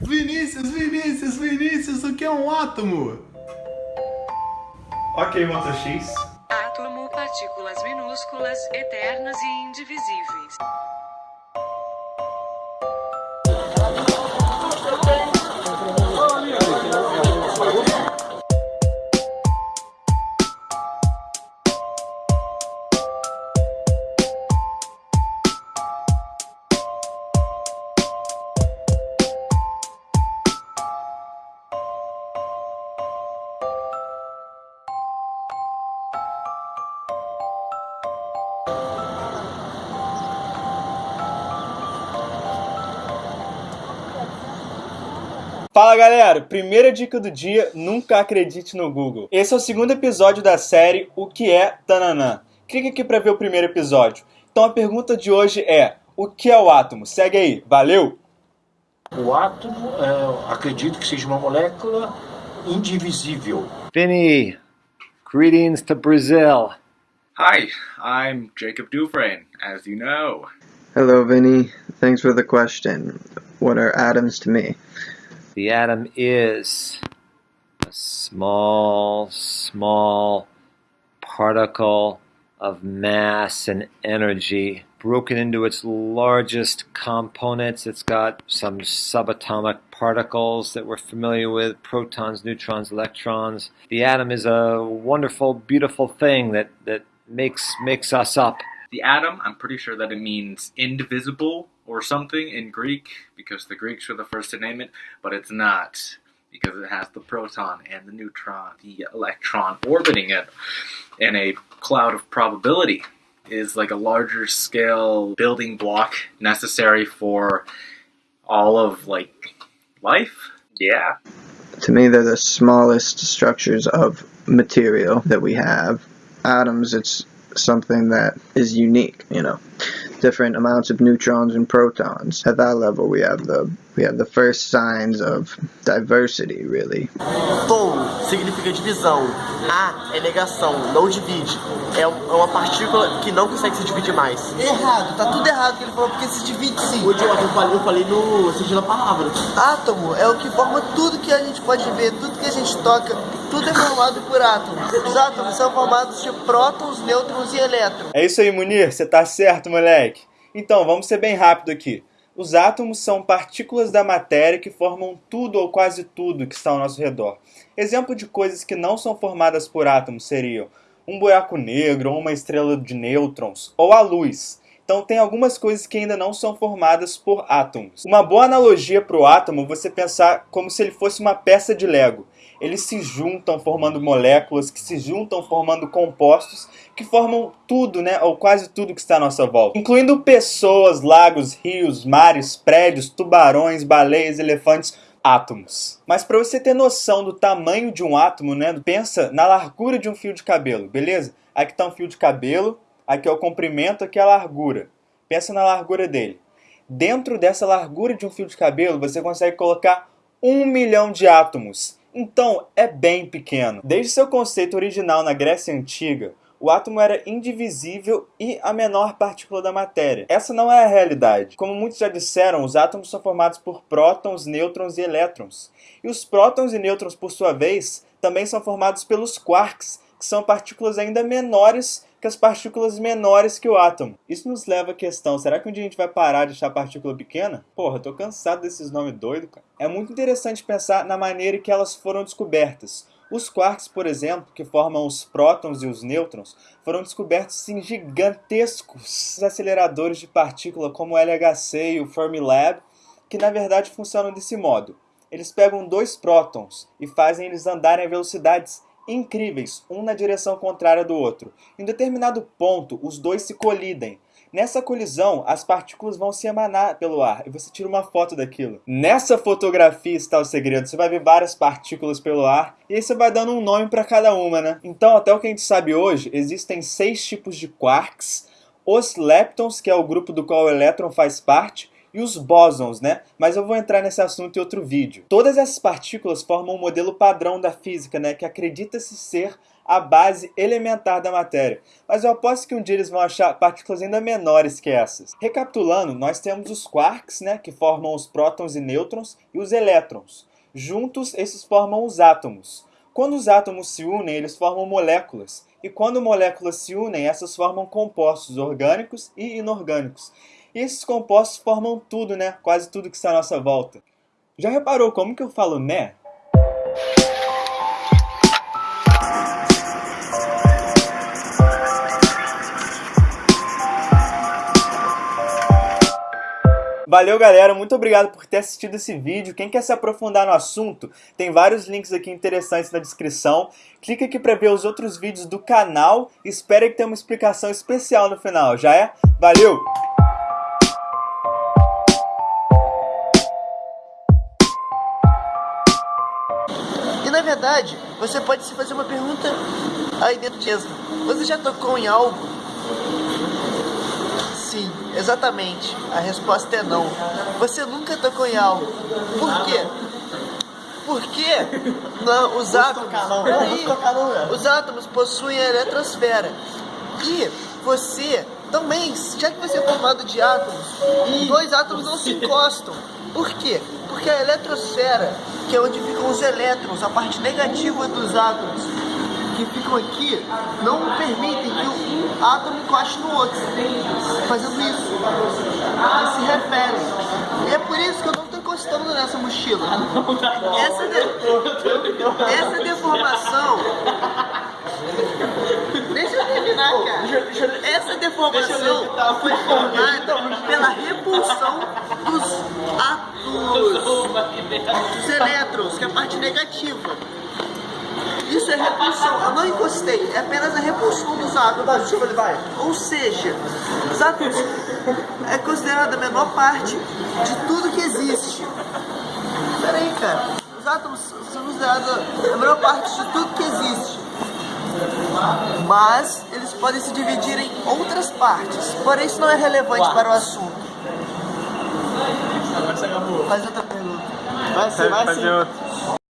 Vinícius, Vinícius, Vinícius, o que é um átomo? Ok, motor X. Átomo, partículas minúsculas, eternas e indivisíveis. Fala galera, primeira dica do dia, nunca acredite no Google. Esse é o segundo episódio da série O que é Tananã. Clique aqui para ver o primeiro episódio. Então a pergunta de hoje é, o que é o átomo? Segue aí, valeu! O átomo, é, acredito que seja uma molécula indivisível. Vinny, greetings to Brazil. Hi, I'm Jacob Dufresne, as you know. Hello, Vinny. Thanks for the question. What are atoms to me? The atom is a small, small particle of mass and energy broken into its largest components. It's got some subatomic particles that we're familiar with protons, neutrons, electrons. The atom is a wonderful, beautiful thing that, that makes, makes us up. The atom, I'm pretty sure that it means indivisible or something in Greek because the Greeks were the first to name it, but it's not because it has the proton and the neutron, the electron orbiting it in a cloud of probability is like a larger scale building block necessary for all of like life. Yeah. To me, they're the smallest structures of material that we have. Atoms, it's something that is unique, you know. Different amounts of neutrons and protons. At that level, we have the we have the first signs of diversity, really. Touro significa divisão. A é negação, não divide. É uma partícula que não consegue se dividir mais. Errado, tá tudo errado que ele falou, porque se divide sim. O eu falei, eu falei no sentido da palavra. Átomo é o que forma tudo que a gente pode ver, tudo que a gente toca, tudo é formado por átomos. Os átomos são formados de prótons, nêutrons e elétrons. É isso aí, Munir, você tá certo, moleque. Então, vamos ser bem rápido aqui. Os átomos são partículas da matéria que formam tudo ou quase tudo que está ao nosso redor. Exemplo de coisas que não são formadas por átomos seriam um buraco negro, uma estrela de nêutrons, ou a luz. Então tem algumas coisas que ainda não são formadas por átomos. Uma boa analogia para o átomo, você pensar como se ele fosse uma peça de Lego. Eles se juntam formando moléculas, que se juntam formando compostos, que formam tudo, né, ou quase tudo que está à nossa volta. Incluindo pessoas, lagos, rios, mares, prédios, tubarões, baleias, elefantes, átomos. Mas para você ter noção do tamanho de um átomo, né, pensa na largura de um fio de cabelo, beleza? Aqui está um fio de cabelo, aqui é o comprimento, aqui é a largura. Pensa na largura dele. Dentro dessa largura de um fio de cabelo, você consegue colocar um milhão de átomos. Então, é bem pequeno. Desde seu conceito original na Grécia Antiga, o átomo era indivisível e a menor partícula da matéria. Essa não é a realidade. Como muitos já disseram, os átomos são formados por prótons, nêutrons e elétrons. E os prótons e nêutrons, por sua vez, também são formados pelos quarks, que são partículas ainda menores que as partículas menores que o átomo. Isso nos leva à questão, será que um dia a gente vai parar de achar partícula pequena? Porra, tô cansado desses nomes doidos, cara. É muito interessante pensar na maneira que elas foram descobertas. Os quarks, por exemplo, que formam os prótons e os nêutrons, foram descobertos em gigantescos aceleradores de partícula como o LHC e o Fermilab, que na verdade funcionam desse modo. Eles pegam dois prótons e fazem eles andarem a velocidades incríveis, um na direção contrária do outro. Em determinado ponto, os dois se colidem. Nessa colisão, as partículas vão se emanar pelo ar e você tira uma foto daquilo. Nessa fotografia está o segredo. Você vai ver várias partículas pelo ar e aí você vai dando um nome para cada uma, né? Então, até o que a gente sabe hoje, existem seis tipos de quarks, os leptons, que é o grupo do qual o elétron faz parte, e os bósons, né? Mas eu vou entrar nesse assunto em outro vídeo. Todas essas partículas formam um modelo padrão da física, né? Que acredita-se ser a base elementar da matéria. Mas eu aposto que um dia eles vão achar partículas ainda menores que essas. Recapitulando, nós temos os quarks, né, que formam os prótons e nêutrons, e os elétrons. Juntos, esses formam os átomos. Quando os átomos se unem, eles formam moléculas. E quando moléculas se unem, essas formam compostos orgânicos e inorgânicos. E esses compostos formam tudo, né? Quase tudo que está à nossa volta. Já reparou como que eu falo né? Valeu, galera. Muito obrigado por ter assistido esse vídeo. Quem quer se aprofundar no assunto, tem vários links aqui interessantes na descrição. Clique aqui para ver os outros vídeos do canal. Espere que tenha uma explicação especial no final. Já é? Valeu! Na verdade, você pode se fazer uma pergunta aí dentro mesmo. Você já tocou em algo? Sim, exatamente. A resposta é não. Você nunca tocou em algo. Por quê? Porque não, os átomos, Peraí. os átomos possuem a eletrosfera. E você também, já que você é formado de átomos, dois átomos não se encostam. Por quê? Porque a eletrosfera, que é onde ficam os elétrons, a parte negativa dos átomos, que ficam aqui, não permitem que um átomo encoste no outro. Fazendo isso, eles se repelem. E é por isso que eu não estou encostando nessa mochila. Essa, de- essa deformação. Essa deformação foi formada pela repulsão dos átomos, dos elétrons, que é a parte negativa. Isso é repulsão. Eu não encostei. É apenas a repulsão dos átomos. Ou seja, os átomos é considerada a menor parte de tudo que existe. Pera aí, cara. Os átomos são considerados a menor parte de tudo. Mas eles podem se dividir em outras partes. Porém, isso não é relevante para o assunto. Faz outra pergunta. Vai ser, vai ser.